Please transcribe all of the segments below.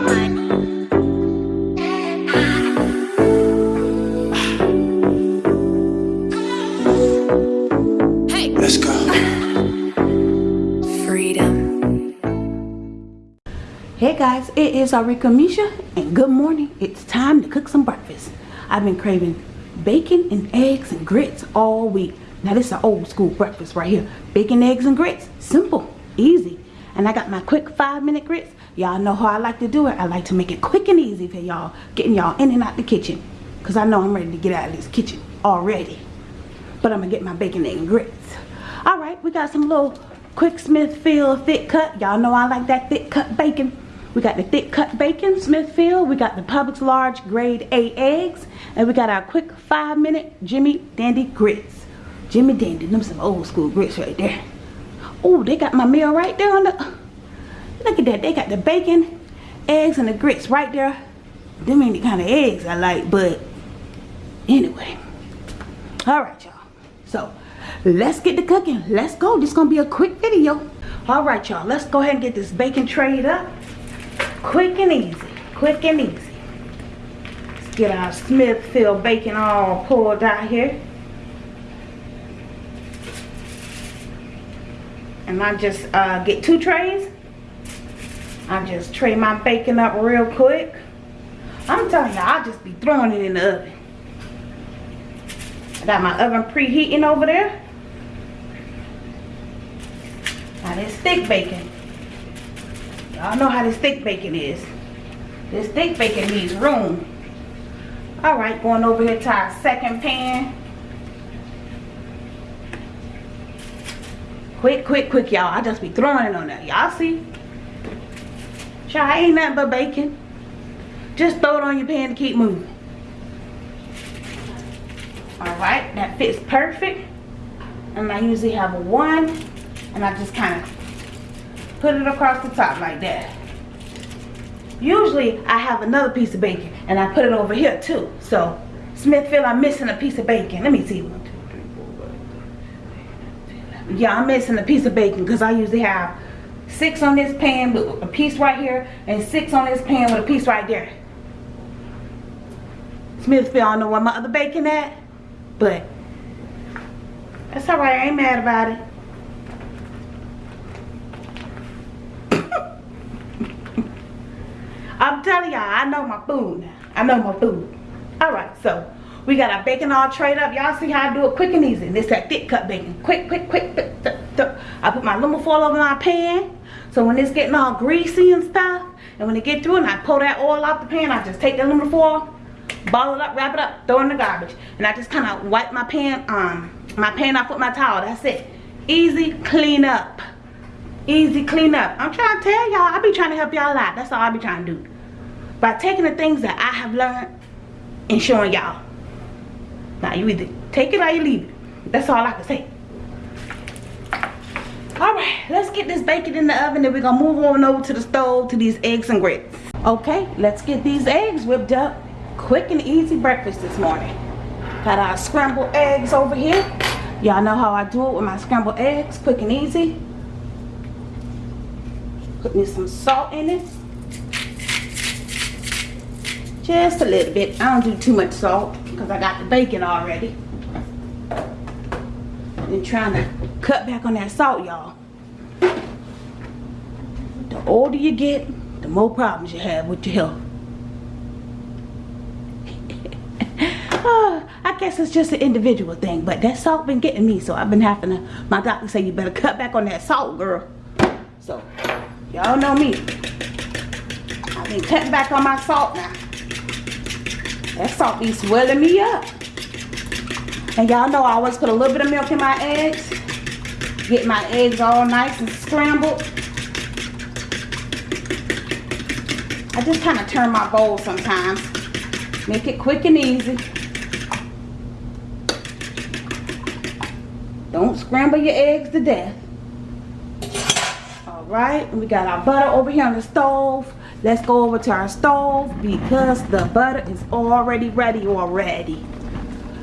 Let's go. Freedom. Hey guys, it is Arika Misha and good morning. It's time to cook some breakfast. I've been craving bacon and eggs and grits all week. Now this is an old school breakfast right here. Bacon, eggs, and grits. Simple, easy. And I got my quick five minute grits. Y'all know how I like to do it. I like to make it quick and easy for y'all. Getting y'all in and out the kitchen. Cause I know I'm ready to get out of this kitchen already. But I'm gonna get my bacon, and grits. All right, we got some little quick Smithfield thick cut. Y'all know I like that thick cut bacon. We got the thick cut bacon, Smithfield. We got the Publix large grade A eggs. And we got our quick five minute Jimmy Dandy grits. Jimmy Dandy, them some old school grits right there. Oh, they got my meal right there on the, look at that. They got the bacon, eggs, and the grits right there. Them ain't the kind of eggs I like, but anyway. All right, y'all. So, let's get to cooking. Let's go. This gonna be a quick video. All right, y'all. Let's go ahead and get this bacon trayed up. Quick and easy. Quick and easy. Let's get our Smithfield bacon all pulled out here. And I just uh, get two trays. I just tray my bacon up real quick. I'm telling you, I'll just be throwing it in the oven. I got my oven preheating over there. Now this thick bacon. Y'all know how this thick bacon is. This thick bacon needs room. Alright, going over here to our second pan. Quick, quick, quick, y'all. I just be throwing it on there. Y'all see? Child, ain't nothing but bacon. Just throw it on your pan to keep moving. Alright, that fits perfect. And I usually have a one. And I just kind of put it across the top like that. Usually I have another piece of bacon and I put it over here too. So Smithfield, I'm missing a piece of bacon. Let me see. Yeah, I'm missing a piece of bacon because I usually have six on this pan with a piece right here and six on this pan with a piece right there. Smithfield, I don't know where my other bacon at, but that's alright. I ain't mad about it. I'm telling y'all, I know my food. I know my food. Alright, so we got our bacon all trayed up. Y'all see how I do it quick and easy. This that thick cut bacon. Quick, quick, quick. quick, quick, quick. I put my aluminum foil over my pan. So when it's getting all greasy and stuff, and when it get through and I pull that oil off the pan, I just take the aluminum foil, ball it up, wrap it up, throw it in the garbage. And I just kind of wipe my pan, um, my pan off with my towel. That's it. Easy clean up easy clean up. I'm trying to tell y'all, I be trying to help y'all out. That's all I be trying to do. By taking the things that I have learned and showing y'all. Now you either take it or you leave it. That's all I can say. Alright, let's get this bacon in the oven and we're gonna move on over to the stove to these eggs and grits. Okay, let's get these eggs whipped up. Quick and easy breakfast this morning. Got our scrambled eggs over here. Y'all know how I do it with my scrambled eggs, quick and easy. Put me some salt in it. Just a little bit. I don't do too much salt because I got the bacon already. And trying to cut back on that salt, y'all. The older you get, the more problems you have with your health. oh, I guess it's just an individual thing, but that salt been getting me, so I've been having to, my doctor say you better cut back on that salt, girl. So, Y'all know me. I've been cutting back on my salt now. That salt be swelling me up. And y'all know I always put a little bit of milk in my eggs. Get my eggs all nice and scrambled. I just kind of turn my bowl sometimes. Make it quick and easy. Don't scramble your eggs to death All right, we got our butter over here on the stove let's go over to our stove because the butter is already ready already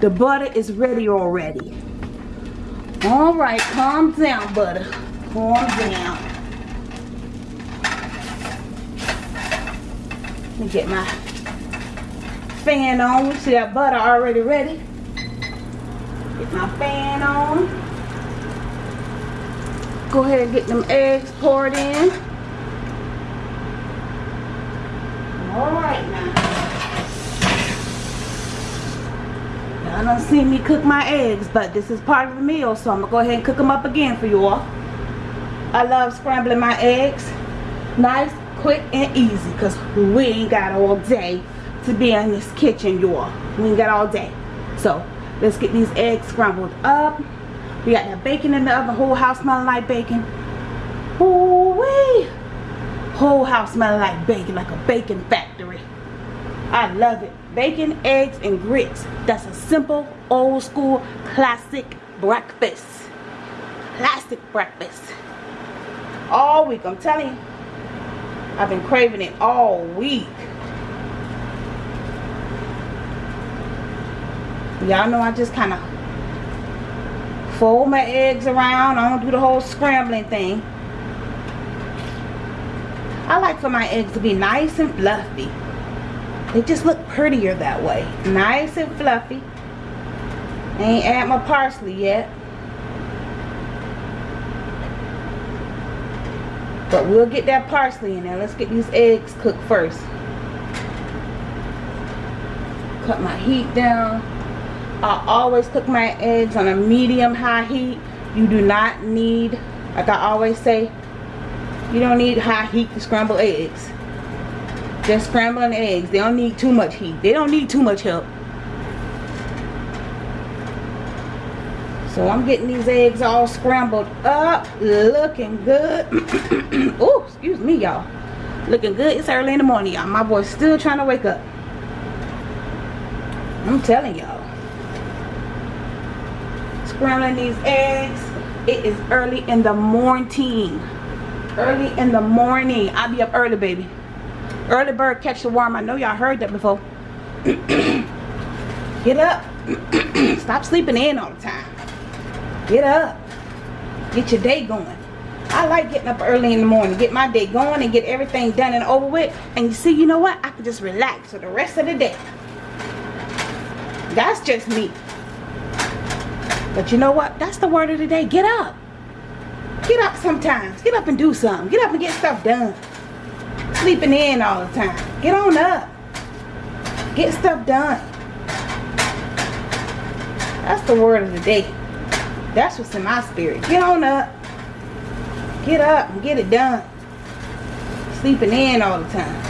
the butter is ready already all right calm down butter calm down Let me get my fan on. See that butter already ready. Get my fan on. Go ahead and get them eggs poured in. Alright now. Y'all don't see me cook my eggs, but this is part of the meal, so I'm gonna go ahead and cook them up again for you all. I love scrambling my eggs. Nice, quick, and easy, because we ain't got all day to be in this kitchen, you all. We ain't got all day. So, let's get these eggs scrambled up. We got that bacon in the oven, whole house smelling like bacon. Ooh-wee! Whole house smelling like bacon, like a bacon factory. I love it. Bacon, eggs, and grits. That's a simple, old school, classic breakfast. Classic breakfast. All week, I'm telling you. I've been craving it all week. Y'all know I just kind of fold my eggs around. I don't do the whole scrambling thing. I like for my eggs to be nice and fluffy. They just look prettier that way. Nice and fluffy. I ain't add my parsley yet. But we'll get that parsley in there. Let's get these eggs cooked first. Cut my heat down. I always cook my eggs on a medium high heat. You do not need, like I always say, you don't need high heat to scramble eggs. Just scrambling eggs. They don't need too much heat. They don't need too much help. So I'm getting these eggs all scrambled up. Looking good. oh, excuse me, y'all. Looking good. It's early in the morning, y'all. My boy's still trying to wake up. I'm telling y'all. Scrambling these eggs. It is early in the morning early in the morning. I'll be up early, baby. Early bird catch the worm. I know y'all heard that before. Get up. Stop sleeping in all the time. Get up. Get your day going. I like getting up early in the morning. Get my day going and get everything done and over with. And you see, you know what? I can just relax for the rest of the day. That's just me. But you know what? That's the word of the day. Get up. Get up sometimes. Get up and do something. Get up and get stuff done. Sleeping in all the time. Get on up. Get stuff done. That's the word of the day. That's what's in my spirit. Get on up. Get up and get it done. Sleeping in all the time.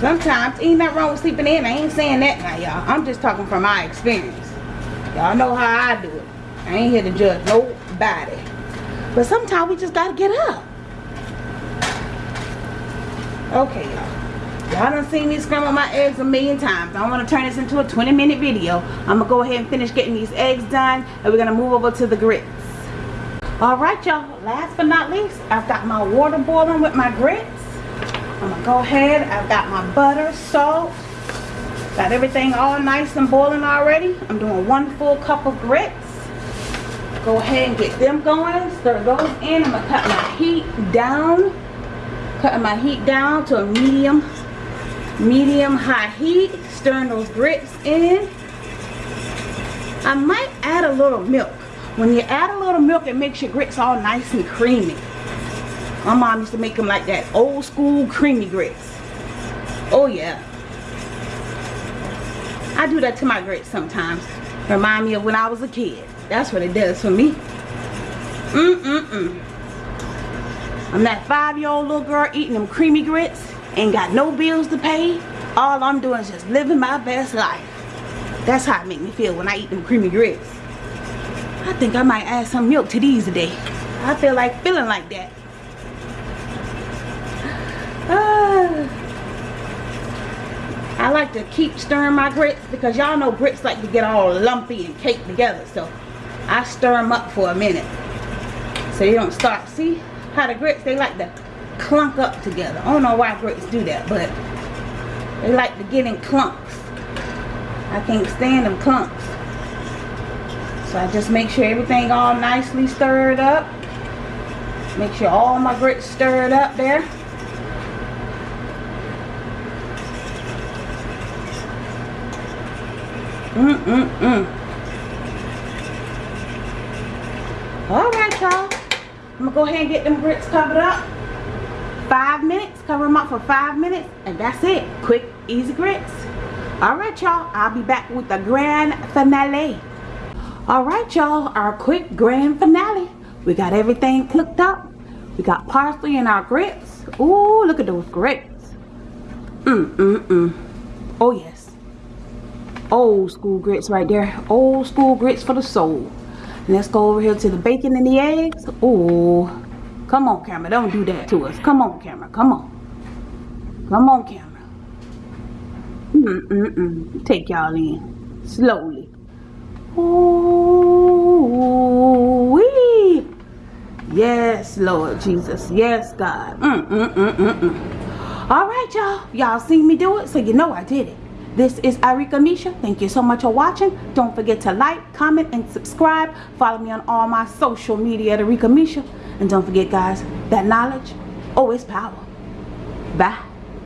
Sometimes, ain't nothing wrong with sleeping in. I ain't saying that now, y'all. I'm just talking from my experience. Y'all know how I do it. I ain't here to judge nobody. But sometimes we just gotta get up. Okay, y'all. Y'all done seen me scramble my eggs a million times. I want to turn this into a 20 minute video. I'm gonna go ahead and finish getting these eggs done and we're gonna move over to the grits. Alright y'all, last but not least, I've got my water boiling with my grits. I'm gonna go ahead, I've got my butter, salt, got everything all nice and boiling already. I'm doing one full cup of grits go ahead and get them going stir those in i'm gonna cut my heat down cutting my heat down to a medium medium high heat stirring those grits in. I might add a little milk. When you add a little milk it makes your grits all nice and creamy. My mom used to make them like that old school creamy grits. Oh yeah. I do that to my grits sometimes. Remind me of when i was a kid. That's what it does for me. Mm-mm-mm. I'm that five-year-old little girl eating them creamy grits. Ain't got no bills to pay. All I'm doing is just living my best life. That's how it make me feel when I eat them creamy grits. I think I might add some milk to these today. I feel like feeling like that. I like to keep stirring my grits because y'all know grits like to get all lumpy and caked together. So I stir them up for a minute so they don't start see how the grits they like to clunk up together. I don't know why grits do that, but they like to get in clumps. I can't stand them clumps. So I just make sure everything all nicely stirred up. Make sure all my grits stirred up there. Mm-mm-mm. All right, y'all. I'm gonna go ahead and get them grits covered up. Five minutes, cover them up for five minutes, and that's it. Quick, easy grits. All right, y'all. I'll be back with the grand finale. All right, y'all. Our quick grand finale. We got everything cooked up. We got parsley in our grits. Ooh, look at those grits. Mm-mm-mm. Oh, yes. Old school grits right there. Old school grits for the soul. Let's go over here to the bacon and the eggs. Ooh. Come on, camera. Don't do that to us. Come on, camera. Come on. Come on, camera. Mm-mm-mm. Take y'all in. Slowly. Ooh, wee. Yes, Lord Jesus. Yes, God. Mm-mm-mm-mm-mm. All right, y'all. Y'all seen me do it, so you know I did it. This is Arika Misha. Thank you so much for watching. Don't forget to like, comment, and subscribe. Follow me on all my social media at Arika Misha. And don't forget, guys, that knowledge, it's power. Bye.